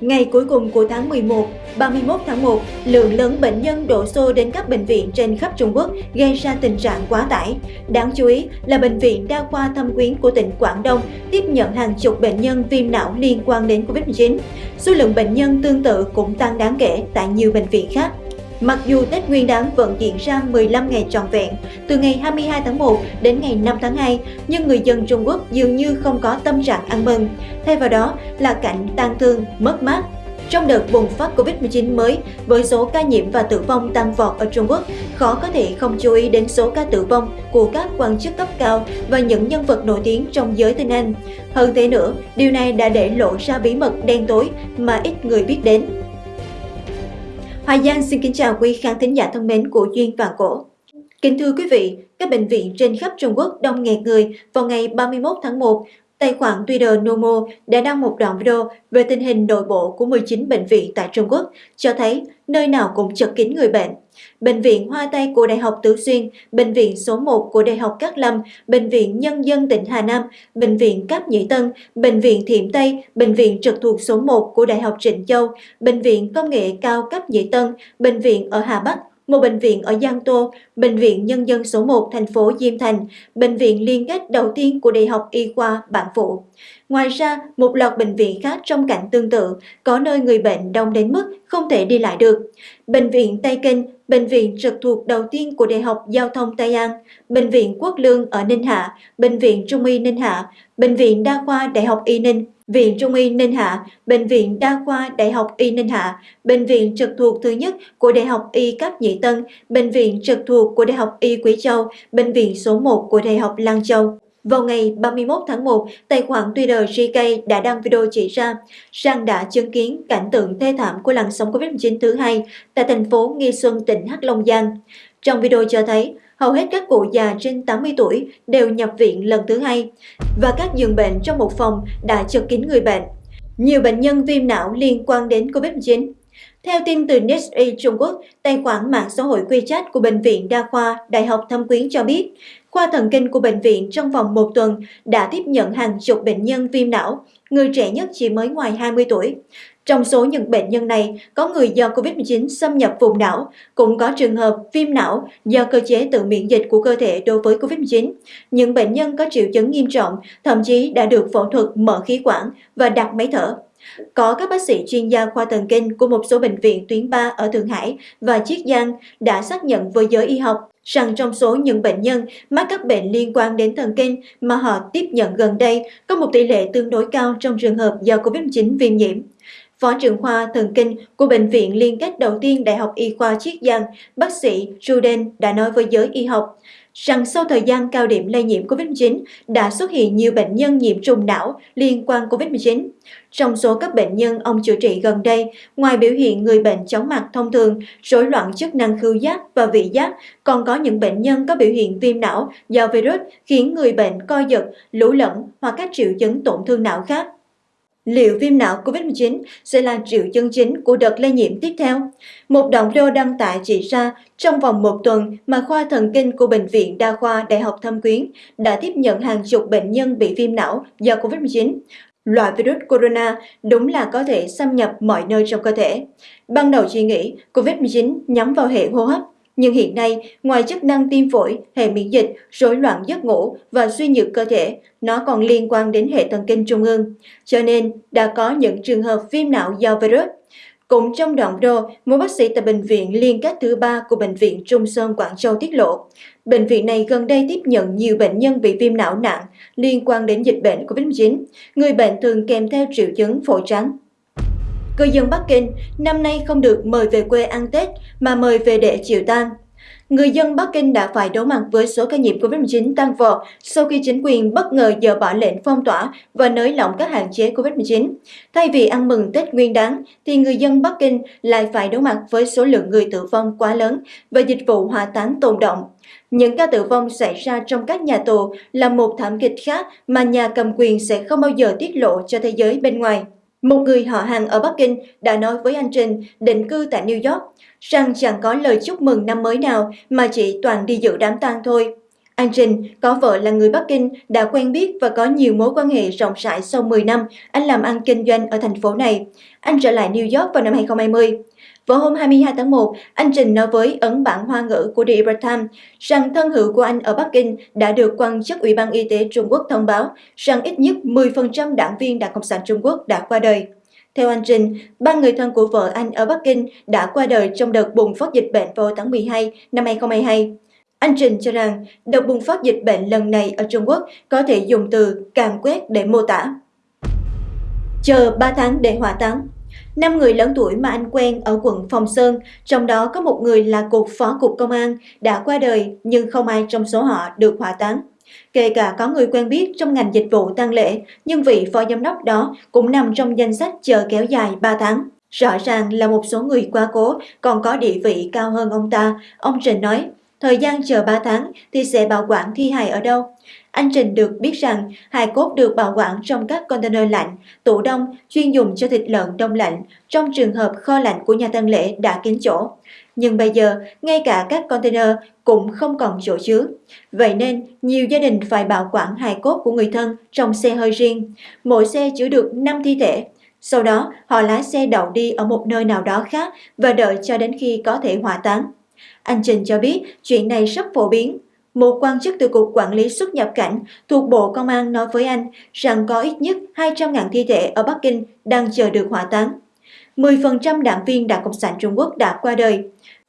Ngày cuối cùng của tháng 11, 31 tháng 1, lượng lớn bệnh nhân đổ xô đến các bệnh viện trên khắp Trung Quốc gây ra tình trạng quá tải. Đáng chú ý là Bệnh viện Đa khoa Thâm Quyến của tỉnh Quảng Đông tiếp nhận hàng chục bệnh nhân viêm não liên quan đến Covid-19. Số lượng bệnh nhân tương tự cũng tăng đáng kể tại nhiều bệnh viện khác. Mặc dù Tết Nguyên đán vẫn diễn ra 15 ngày trọn vẹn, từ ngày 22 tháng 1 đến ngày 5 tháng 2, nhưng người dân Trung Quốc dường như không có tâm trạng ăn mừng. Thay vào đó là cảnh tang thương, mất mát. Trong đợt bùng phát Covid-19 mới, với số ca nhiễm và tử vong tăng vọt ở Trung Quốc, khó có thể không chú ý đến số ca tử vong của các quan chức cấp cao và những nhân vật nổi tiếng trong giới tinh Anh. Hơn thế nữa, điều này đã để lộ ra bí mật đen tối mà ít người biết đến. Hoài Giang xin kính chào quý khán thính giả thân mến của Duyên và Cổ. Kính thưa quý vị, các bệnh viện trên khắp Trung Quốc đông nghẹt người vào ngày 31 tháng 1 Tài khoản Twitter Nomo đã đăng một đoạn video về tình hình nội bộ của 19 bệnh viện tại Trung Quốc, cho thấy nơi nào cũng chật kín người bệnh. Bệnh viện Hoa Tây của Đại học Tứ Xuyên, Bệnh viện số 1 của Đại học Cát Lâm, Bệnh viện Nhân dân tỉnh Hà Nam, Bệnh viện Cáp Nhĩ Tân, Bệnh viện Thiểm Tây, Bệnh viện trực thuộc số 1 của Đại học Trịnh Châu, Bệnh viện Công nghệ cao Cáp Nhĩ Tân, Bệnh viện ở Hà Bắc, một bệnh viện ở Giang Tô, Bệnh viện Nhân dân số 1 thành phố Diêm Thành, bệnh viện liên kết đầu tiên của Đại học Y khoa Bản Phụ. Ngoài ra, một loạt bệnh viện khác trong cảnh tương tự, có nơi người bệnh đông đến mức không thể đi lại được. Bệnh viện Tây Kinh, bệnh viện trực thuộc đầu tiên của Đại học Giao thông Tây An, Bệnh viện Quốc Lương ở Ninh Hạ, Bệnh viện Trung y Ninh Hạ, Bệnh viện Đa khoa Đại học Y Ninh, Viện Trung y Ninh Hạ, Bệnh viện Đa khoa Đại học Y Ninh Hạ, Bệnh viện trực thuộc thứ nhất của Đại học Y Cáp Nhĩ Tân, Bệnh viện trực thuộc của Đại học Y Quý Châu, Bệnh viện số 1 của Đại học Lan Châu. Vào ngày 31 tháng 1, tài khoản Twitter GK đã đăng video chỉ ra rằng đã chứng kiến cảnh tượng thê thảm của làn sóng Covid-19 thứ hai tại thành phố Nghi Xuân, tỉnh Hắc Long Giang. Trong video cho thấy, hầu hết các cụ già trên 80 tuổi đều nhập viện lần thứ hai và các giường bệnh trong một phòng đã chật kín người bệnh. Nhiều bệnh nhân viêm não liên quan đến COVID-19 theo tin từ NetEase Trung Quốc, tài khoản mạng xã hội WeChat của Bệnh viện Đa khoa Đại học Thâm Quyến cho biết, khoa thần kinh của bệnh viện trong vòng một tuần đã tiếp nhận hàng chục bệnh nhân viêm não, người trẻ nhất chỉ mới ngoài 20 tuổi. Trong số những bệnh nhân này, có người do COVID-19 xâm nhập vùng não, cũng có trường hợp viêm não do cơ chế tự miễn dịch của cơ thể đối với COVID-19. Những bệnh nhân có triệu chứng nghiêm trọng, thậm chí đã được phẫu thuật mở khí quản và đặt máy thở. Có các bác sĩ chuyên gia khoa thần kinh của một số bệnh viện tuyến 3 ở Thượng Hải và Chiết Giang đã xác nhận với giới y học rằng trong số những bệnh nhân mắc các bệnh liên quan đến thần kinh mà họ tiếp nhận gần đây có một tỷ lệ tương đối cao trong trường hợp do COVID-19 viêm nhiễm. Phó trưởng khoa thần kinh của Bệnh viện liên kết đầu tiên Đại học Y khoa Chiết Giang, bác sĩ Ruden đã nói với giới y học rằng sau thời gian cao điểm lây nhiễm COVID-19 đã xuất hiện nhiều bệnh nhân nhiễm trùng não liên quan COVID-19. Trong số các bệnh nhân ông chữa trị gần đây, ngoài biểu hiện người bệnh chóng mặt thông thường, rối loạn chức năng khứu giác và vị giác, còn có những bệnh nhân có biểu hiện viêm não do virus khiến người bệnh co giật, lũ lẫn hoặc các triệu chứng tổn thương não khác liệu viêm não COVID-19 sẽ là triệu chứng chính của đợt lây nhiễm tiếp theo. Một đoạn video đăng tải chỉ ra trong vòng một tuần mà khoa thần kinh của Bệnh viện Đa khoa Đại học Thâm Quyến đã tiếp nhận hàng chục bệnh nhân bị viêm não do COVID-19. Loại virus corona đúng là có thể xâm nhập mọi nơi trong cơ thể. Ban đầu chỉ nghĩ COVID-19 nhắm vào hệ hô hấp, nhưng hiện nay, ngoài chức năng tim phổi, hệ miễn dịch, rối loạn giấc ngủ và suy nhược cơ thể, nó còn liên quan đến hệ thần kinh trung ương. Cho nên, đã có những trường hợp viêm não do virus. Cũng trong đoạn video, một bác sĩ tại bệnh viện liên kết thứ ba của Bệnh viện Trung Sơn Quảng Châu tiết lộ, bệnh viện này gần đây tiếp nhận nhiều bệnh nhân bị viêm não nặng liên quan đến dịch bệnh COVID-19. Người bệnh thường kèm theo triệu chứng phổi trắng, Cư dân Bắc Kinh năm nay không được mời về quê ăn Tết mà mời về để chịu tang. Người dân Bắc Kinh đã phải đối mặt với số ca nhiễm COVID-19 tăng vọt sau khi chính quyền bất ngờ dỡ bỏ lệnh phong tỏa và nới lỏng các hạn chế COVID-19. Thay vì ăn mừng Tết Nguyên đán, thì người dân Bắc Kinh lại phải đối mặt với số lượng người tử vong quá lớn và dịch vụ hỏa táng tồn động. Những ca tử vong xảy ra trong các nhà tù là một thảm kịch khác mà nhà cầm quyền sẽ không bao giờ tiết lộ cho thế giới bên ngoài. Một người họ hàng ở Bắc Kinh đã nói với anh Trình định cư tại New York rằng chẳng có lời chúc mừng năm mới nào mà chỉ toàn đi dự đám tang thôi. Anh Trình có vợ là người Bắc Kinh, đã quen biết và có nhiều mối quan hệ rộng rãi sau 10 năm anh làm ăn kinh doanh ở thành phố này. Anh trở lại New York vào năm 2020. Vào hôm 22 tháng 1, anh Trình nói với ấn bản hoa ngữ của The Epoch Times rằng thân hữu của anh ở Bắc Kinh đã được quan chức Ủy ban Y tế Trung Quốc thông báo rằng ít nhất 10% đảng viên Đảng Cộng sản Trung Quốc đã qua đời. Theo anh Trình, ba người thân của vợ anh ở Bắc Kinh đã qua đời trong đợt bùng phát dịch bệnh vào tháng 12 năm 2022. Anh Trình cho rằng đợt bùng phát dịch bệnh lần này ở Trung Quốc có thể dùng từ càng quét để mô tả. Chờ 3 tháng để hỏa táng Năm người lớn tuổi mà anh quen ở quận Phong Sơn, trong đó có một người là cục phó cục công an, đã qua đời nhưng không ai trong số họ được hỏa táng. Kể cả có người quen biết trong ngành dịch vụ tang lễ, nhưng vị phó giám đốc đó cũng nằm trong danh sách chờ kéo dài 3 tháng. Rõ ràng là một số người quá cố còn có địa vị cao hơn ông ta, ông Trình nói. Thời gian chờ 3 tháng thì sẽ bảo quản thi hài ở đâu? Anh Trình được biết rằng hài cốt được bảo quản trong các container lạnh, tủ đông chuyên dùng cho thịt lợn đông lạnh trong trường hợp kho lạnh của nhà tang lễ đã kín chỗ. Nhưng bây giờ, ngay cả các container cũng không còn chỗ chứa. Vậy nên, nhiều gia đình phải bảo quản hài cốt của người thân trong xe hơi riêng. Mỗi xe chứa được 5 thi thể. Sau đó, họ lái xe đậu đi ở một nơi nào đó khác và đợi cho đến khi có thể hỏa táng. Anh Trình cho biết chuyện này rất phổ biến. Một quan chức từ Cục Quản lý xuất nhập cảnh thuộc Bộ Công an nói với anh rằng có ít nhất 200.000 thi thể ở Bắc Kinh đang chờ được hỏa táng. 10% đảng viên Đảng Cộng sản Trung Quốc đã qua đời.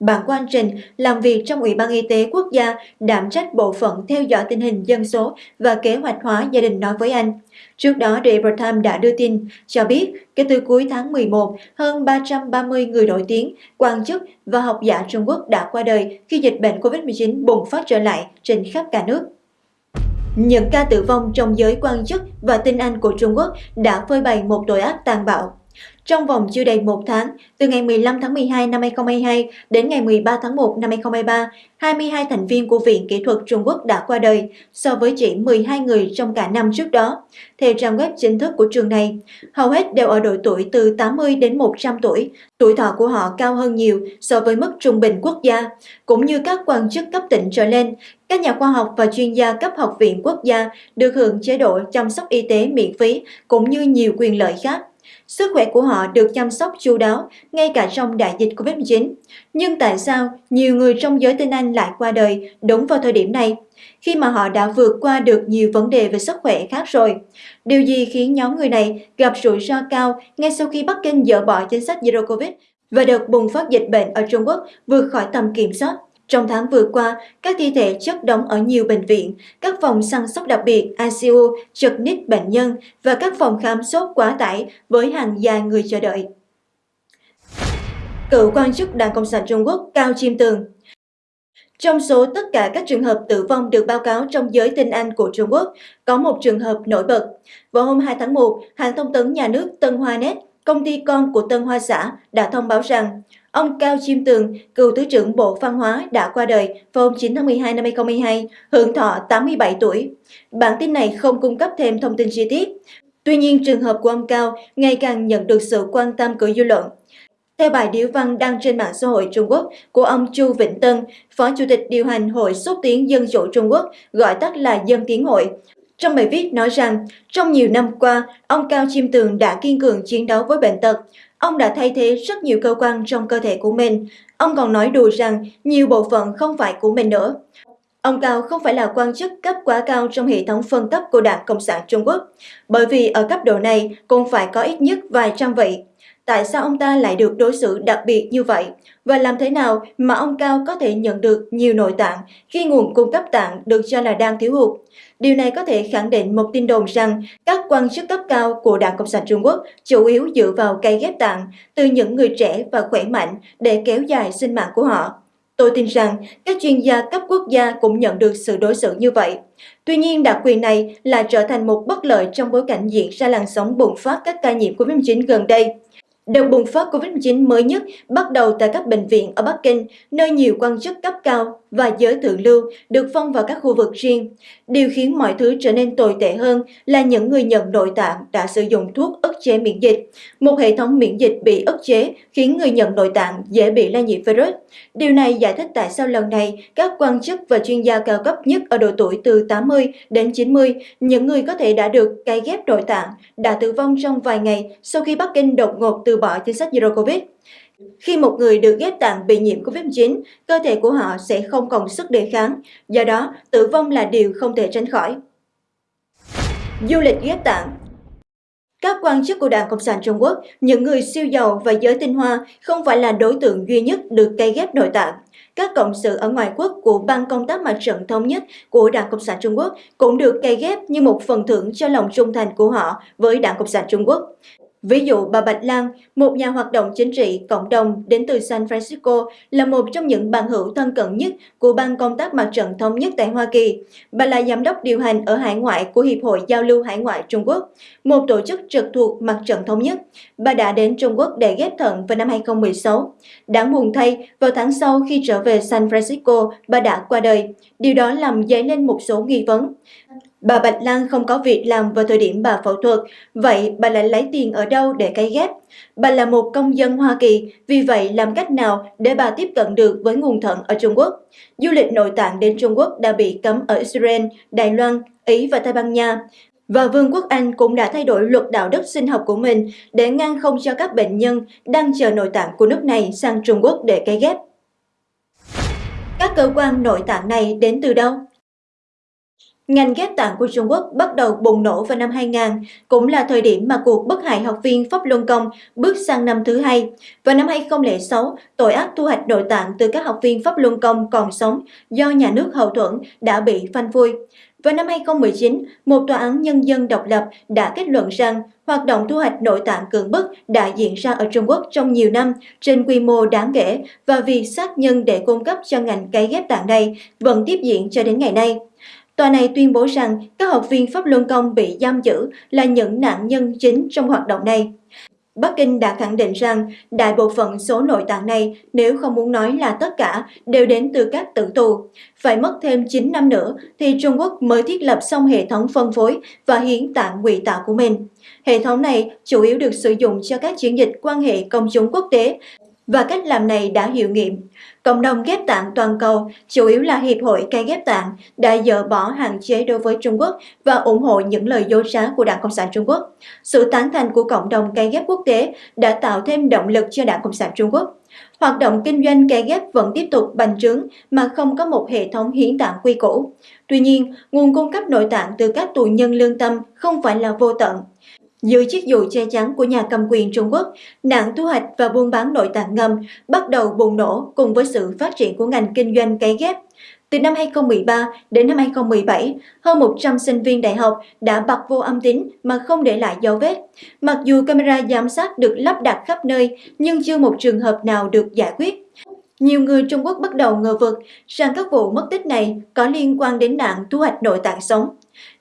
Bạn quan Trình làm việc trong Ủy ban Y tế Quốc gia đảm trách bộ phận theo dõi tình hình dân số và kế hoạch hóa gia đình nói với anh. Trước đó, The Time đã đưa tin cho biết kể từ cuối tháng 11, hơn 330 người nổi tiếng, quan chức và học giả Trung Quốc đã qua đời khi dịch bệnh COVID-19 bùng phát trở lại trên khắp cả nước. Những ca tử vong trong giới quan chức và tinh Anh của Trung Quốc đã phơi bày một tội ác tàn bạo. Trong vòng chưa đầy một tháng, từ ngày 15 tháng 12 năm 2022 đến ngày 13 tháng 1 năm 2023, 22 thành viên của Viện Kỹ thuật Trung Quốc đã qua đời, so với chỉ 12 người trong cả năm trước đó. Theo trang web chính thức của trường này, hầu hết đều ở độ tuổi từ 80 đến 100 tuổi. Tuổi thọ của họ cao hơn nhiều so với mức trung bình quốc gia, cũng như các quan chức cấp tỉnh trở lên. Các nhà khoa học và chuyên gia cấp học viện quốc gia được hưởng chế độ chăm sóc y tế miễn phí cũng như nhiều quyền lợi khác. Sức khỏe của họ được chăm sóc chu đáo ngay cả trong đại dịch Covid-19. Nhưng tại sao nhiều người trong giới tinh Anh lại qua đời đúng vào thời điểm này, khi mà họ đã vượt qua được nhiều vấn đề về sức khỏe khác rồi? Điều gì khiến nhóm người này gặp rủi ro cao ngay sau khi Bắc Kinh dỡ bỏ chính sách Zero Covid và đợt bùng phát dịch bệnh ở Trung Quốc vượt khỏi tầm kiểm soát? Trong tháng vừa qua, các thi thể chất đóng ở nhiều bệnh viện, các phòng săn sóc đặc biệt ICU chật ních bệnh nhân và các phòng khám sốt quá tải với hàng dài người chờ đợi. Cựu quan chức Đảng Cộng sản Trung Quốc Cao Chiêm Tường trong số tất cả các trường hợp tử vong được báo cáo trong giới tinh Anh của Trung Quốc, có một trường hợp nổi bật. Vào hôm 2 tháng 1, hãng thông tấn nhà nước Tân Hoa Net, công ty con của Tân Hoa Xã, đã thông báo rằng Ông Cao Chiêm Tường, cựu Thứ trưởng Bộ Văn hóa đã qua đời vào hôm 9 tháng 12 năm 2022, hưởng thọ 87 tuổi. Bản tin này không cung cấp thêm thông tin chi tiết. Tuy nhiên, trường hợp của ông Cao ngày càng nhận được sự quan tâm của dư luận. Theo bài điếu văn đăng trên mạng xã hội Trung Quốc của ông Chu Vĩnh Tân, Phó Chủ tịch điều hành Hội xúc tiến Dân chủ Trung Quốc, gọi tắt là Dân Tiến Hội, trong bài viết nói rằng, trong nhiều năm qua, ông Cao Chiêm Tường đã kiên cường chiến đấu với bệnh tật. Ông đã thay thế rất nhiều cơ quan trong cơ thể của mình. Ông còn nói đùa rằng nhiều bộ phận không phải của mình nữa. Ông Cao không phải là quan chức cấp quá cao trong hệ thống phân cấp của Đảng Cộng sản Trung Quốc, bởi vì ở cấp độ này cũng phải có ít nhất vài trăm vị. Tại sao ông ta lại được đối xử đặc biệt như vậy? Và làm thế nào mà ông Cao có thể nhận được nhiều nội tạng khi nguồn cung cấp tạng được cho là đang thiếu hụt? Điều này có thể khẳng định một tin đồn rằng các quan chức cấp cao của Đảng Cộng sản Trung Quốc chủ yếu dựa vào cây ghép tạng từ những người trẻ và khỏe mạnh để kéo dài sinh mạng của họ. Tôi tin rằng các chuyên gia cấp quốc gia cũng nhận được sự đối xử như vậy. Tuy nhiên, đặc quyền này là trở thành một bất lợi trong bối cảnh diễn ra làn sóng bùng phát các ca nhiễm COVID-19 gần đây. Đợt bùng phát COVID-19 mới nhất bắt đầu tại các bệnh viện ở Bắc Kinh, nơi nhiều quan chức cấp cao và giới thượng lưu được phong vào các khu vực riêng. Điều khiến mọi thứ trở nên tồi tệ hơn là những người nhận nội tạng đã sử dụng thuốc ức chế miễn dịch. Một hệ thống miễn dịch bị ức chế khiến người nhận nội tạng dễ bị lây nhiễm virus. Điều này giải thích tại sao lần này các quan chức và chuyên gia cao cấp nhất ở độ tuổi từ 80 đến 90, những người có thể đã được cấy ghép nội tạng, đã tử vong trong vài ngày sau khi Bắc Kinh đột ngột từ bỏ chính sách Zero Covid. Khi một người được ghép tạng bị nhiễm COVID-19, cơ thể của họ sẽ không còn sức đề kháng, do đó tử vong là điều không thể tránh khỏi. Du lịch ghép tạng các quan chức của Đảng Cộng sản Trung Quốc, những người siêu giàu và giới tinh hoa không phải là đối tượng duy nhất được cây ghép nội tạng. Các cộng sự ở ngoài quốc của Ban Công tác Mặt trận Thống nhất của Đảng Cộng sản Trung Quốc cũng được cây ghép như một phần thưởng cho lòng trung thành của họ với Đảng Cộng sản Trung Quốc. Ví dụ bà Bạch Lan, một nhà hoạt động chính trị cộng đồng đến từ San Francisco, là một trong những bạn hữu thân cận nhất của Ban Công tác Mặt trận Thống nhất tại Hoa Kỳ. Bà là giám đốc điều hành ở hải ngoại của Hiệp hội Giao lưu Hải ngoại Trung Quốc, một tổ chức trực thuộc Mặt trận Thống nhất. Bà đã đến Trung Quốc để ghép thận vào năm 2016. Đáng buồn thay, vào tháng sau khi trở về San Francisco, bà đã qua đời. Điều đó làm dấy lên một số nghi vấn. Bà Bạch Lan không có việc làm vào thời điểm bà phẫu thuật, vậy bà lại lấy tiền ở đâu để cấy ghép? Bà là một công dân Hoa Kỳ, vì vậy làm cách nào để bà tiếp cận được với nguồn thận ở Trung Quốc? Du lịch nội tạng đến Trung Quốc đã bị cấm ở Israel, Đài Loan, Ý và Tây Ban Nha. Và Vương quốc Anh cũng đã thay đổi luật đạo đức sinh học của mình để ngăn không cho các bệnh nhân đang chờ nội tạng của nước này sang Trung Quốc để cấy ghép. Các cơ quan nội tạng này đến từ đâu? Ngành ghép tạng của Trung Quốc bắt đầu bùng nổ vào năm 2000, cũng là thời điểm mà cuộc bất hại học viên Pháp Luân Công bước sang năm thứ hai. Vào năm 2006, tội ác thu hoạch nội tạng từ các học viên Pháp Luân Công còn sống do nhà nước hậu thuẫn đã bị phanh phui. Vào năm 2019, một tòa án nhân dân độc lập đã kết luận rằng hoạt động thu hoạch nội tạng cưỡng bức đã diễn ra ở Trung Quốc trong nhiều năm trên quy mô đáng kể và việc xác nhân để cung cấp cho ngành cấy ghép tạng này vẫn tiếp diễn cho đến ngày nay. Tòa này tuyên bố rằng các học viên Pháp Luân Công bị giam giữ là những nạn nhân chính trong hoạt động này. Bắc Kinh đã khẳng định rằng đại bộ phận số nội tạng này, nếu không muốn nói là tất cả, đều đến từ các tử tù. Phải mất thêm 9 năm nữa thì Trung Quốc mới thiết lập xong hệ thống phân phối và hiến tạng ngụy tạo của mình. Hệ thống này chủ yếu được sử dụng cho các chiến dịch quan hệ công chúng quốc tế và cách làm này đã hiệu nghiệm. Cộng đồng ghép tạng toàn cầu, chủ yếu là Hiệp hội cây ghép tạng, đã dỡ bỏ hạn chế đối với Trung Quốc và ủng hộ những lời dối trá của Đảng Cộng sản Trung Quốc. Sự tán thành của cộng đồng cây ghép quốc tế đã tạo thêm động lực cho Đảng Cộng sản Trung Quốc. Hoạt động kinh doanh cây ghép vẫn tiếp tục bành trướng mà không có một hệ thống hiến tạng quy củ. Tuy nhiên, nguồn cung cấp nội tạng từ các tù nhân lương tâm không phải là vô tận. Dưới chiếc dù che chắn của nhà cầm quyền Trung Quốc, nạn thu hoạch và buôn bán nội tạng ngầm bắt đầu bùng nổ cùng với sự phát triển của ngành kinh doanh cấy ghép. Từ năm 2013 đến năm 2017, hơn 100 sinh viên đại học đã bật vô âm tính mà không để lại dấu vết. Mặc dù camera giám sát được lắp đặt khắp nơi, nhưng chưa một trường hợp nào được giải quyết. Nhiều người Trung Quốc bắt đầu ngờ vực rằng các vụ mất tích này có liên quan đến nạn thu hoạch nội tạng sống.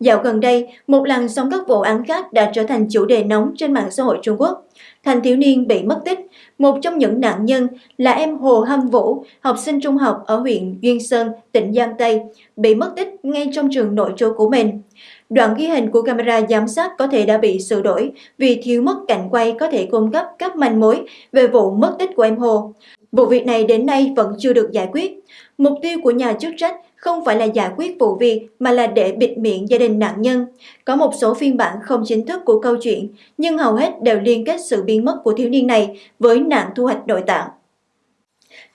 Dạo gần đây, một làn sóng các vụ án khác đã trở thành chủ đề nóng trên mạng xã hội Trung Quốc. Thành thiếu niên bị mất tích, một trong những nạn nhân là em Hồ Hâm Vũ, học sinh trung học ở huyện Duyên Sơn, tỉnh Giang Tây, bị mất tích ngay trong trường nội trú của mình. Đoạn ghi hình của camera giám sát có thể đã bị sửa đổi vì thiếu mất cảnh quay có thể cung cấp các manh mối về vụ mất tích của em Hồ. Vụ việc này đến nay vẫn chưa được giải quyết. Mục tiêu của nhà chức trách không phải là giải quyết vụ việc mà là để bịt miệng gia đình nạn nhân. Có một số phiên bản không chính thức của câu chuyện, nhưng hầu hết đều liên kết sự biến mất của thiếu niên này với nạn thu hoạch nội tạng.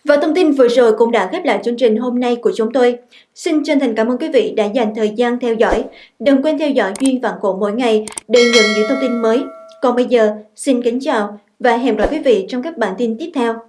Và thông tin vừa rồi cũng đã khép lại chương trình hôm nay của chúng tôi. Xin chân thành cảm ơn quý vị đã dành thời gian theo dõi. Đừng quên theo dõi Duyên Vạn Cổ mỗi ngày để nhận những thông tin mới. Còn bây giờ, xin kính chào và hẹn gặp lại quý vị trong các bản tin tiếp theo.